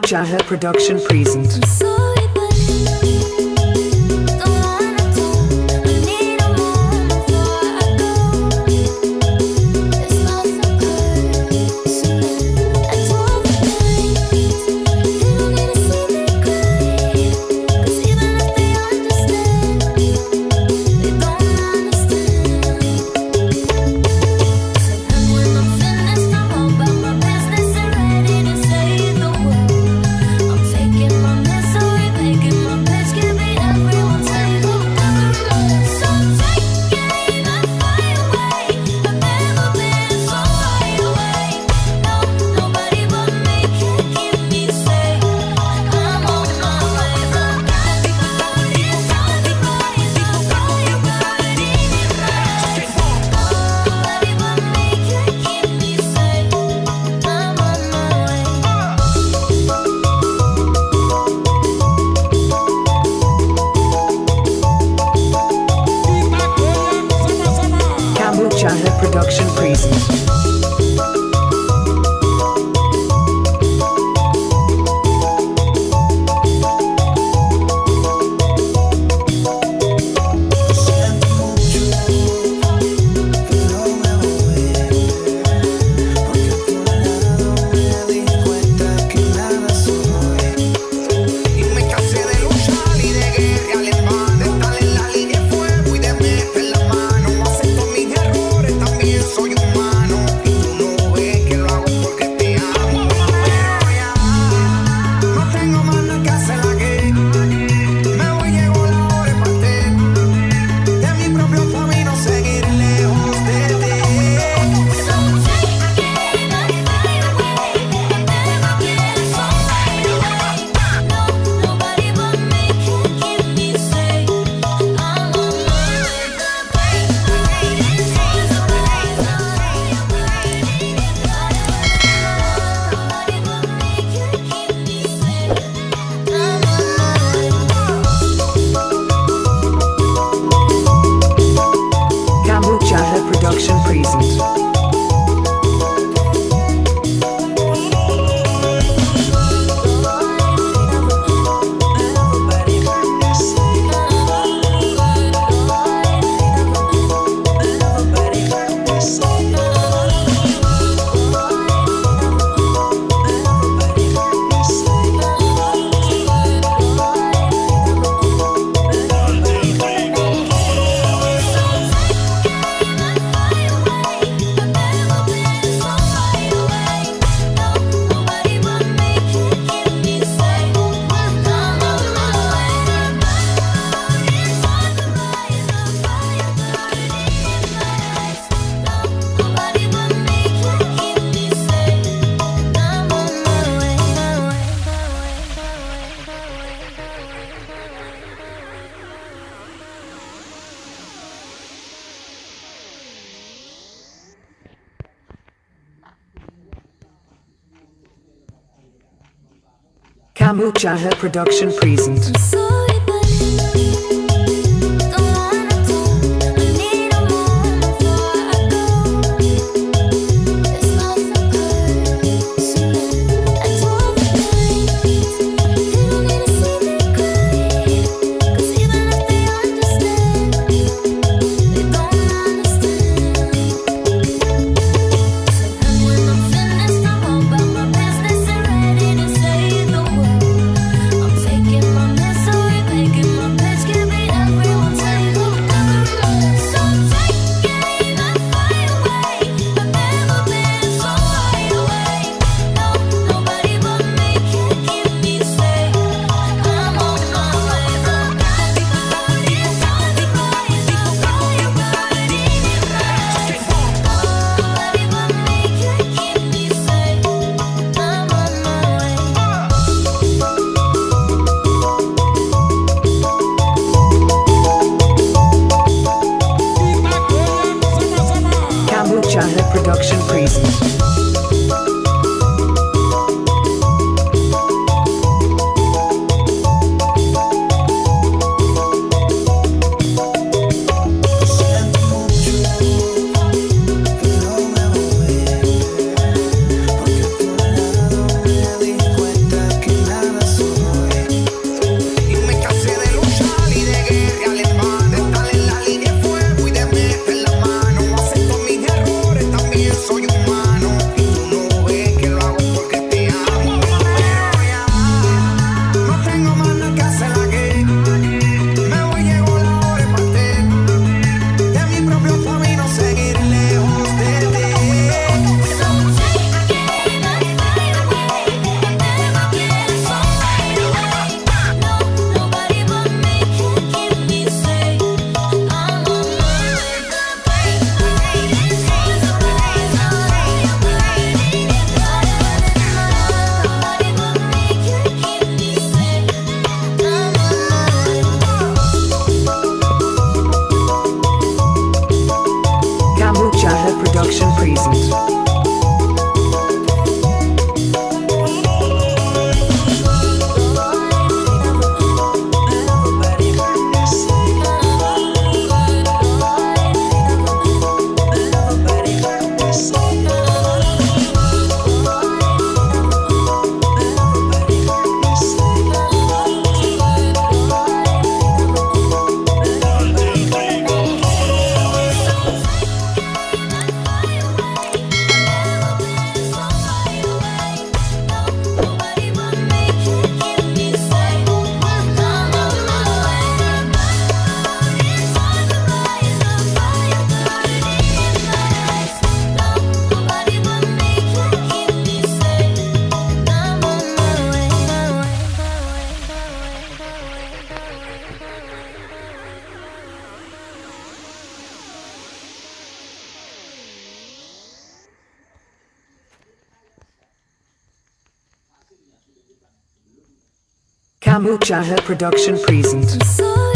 Chaha Production present. Kambu Chaha Production present. Kamu Chaha Production present.